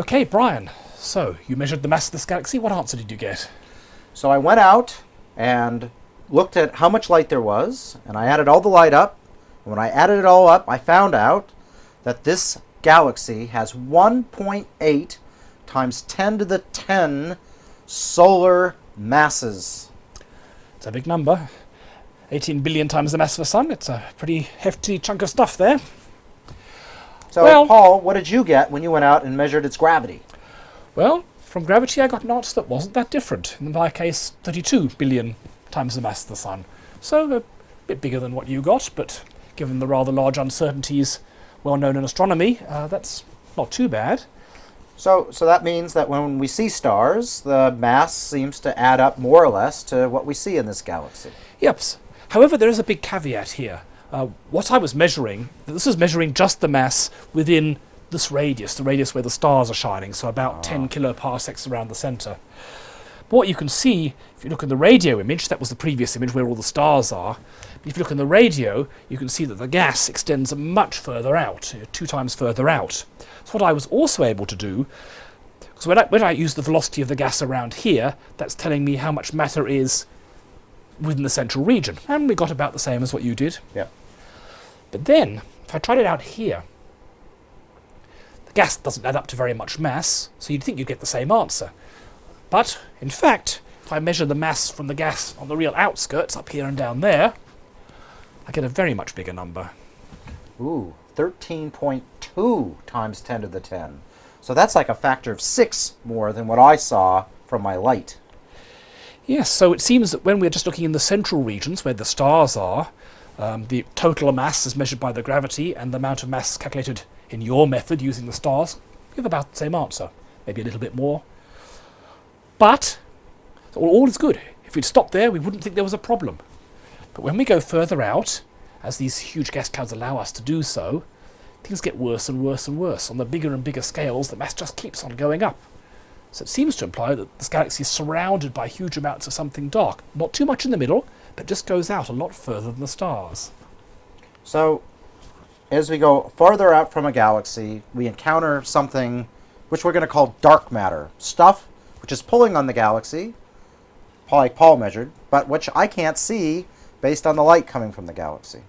Okay, Brian. So, you measured the mass of this galaxy. What answer did you get? So I went out and looked at how much light there was, and I added all the light up. And when I added it all up, I found out that this galaxy has 1.8 times 10 to the 10 solar masses. It's a big number. 18 billion times the mass of the sun. It's a pretty hefty chunk of stuff there. So, Well- Paul, what did you get when you went out and measured its gravity? Well, from gravity, I got an answer that wasn't that different. In my case, 32 billion times the mass of the sun. So, a bit bigger than what you got, but given the rather large uncertainties well known in astronomy, uh, that's not too bad. So, so that means that when we see stars, the mass seems to add up more or less to what we see in this galaxy. Yep. However, there is a big caveat here. Uh, what I was measuring, this is measuring just the mass within this radius, the radius where the stars are shining, so about 10 kiloparsecs around the center. But what you can see, if you look in the radio image, that was the previous image where all the stars are. If you look in the radio, you can see that the gas extends much further out, uh, two times further out. So what I was also able to do, because when I, when I use the velocity of the gas around here, that's telling me how much matter is within the central region. And we got about the same as what you did. Yeah. But then, if I tried it out here, the gas doesn't add up to very much mass, so you'd think you'd get the same answer. But, in fact, if I measure the mass from the gas on the real outskirts, up here and down there, I get a very much bigger number. Ooh, 13.2 times 10 to the 10. So that's like a factor of 6 more than what I saw from my light. Yes, so it seems that when we're just looking in the central regions where the stars are, um, the total mass is measured by the gravity and the amount of mass calculated in your method using the stars give about the same answer, maybe a little bit more. But all, all is good. If we'd stopped there, we wouldn't think there was a problem. But when we go further out, as these huge gas clouds allow us to do so, things get worse and worse and worse. On the bigger and bigger scales, the mass just keeps on going up. So it seems to imply that this galaxy is surrounded by huge amounts of something dark. Not too much in the middle, but just goes out a lot further than the stars. So as we go farther out from a galaxy, we encounter something which we're going to call dark matter. Stuff which is pulling on the galaxy, like Paul measured, but which I can't see based on the light coming from the galaxy.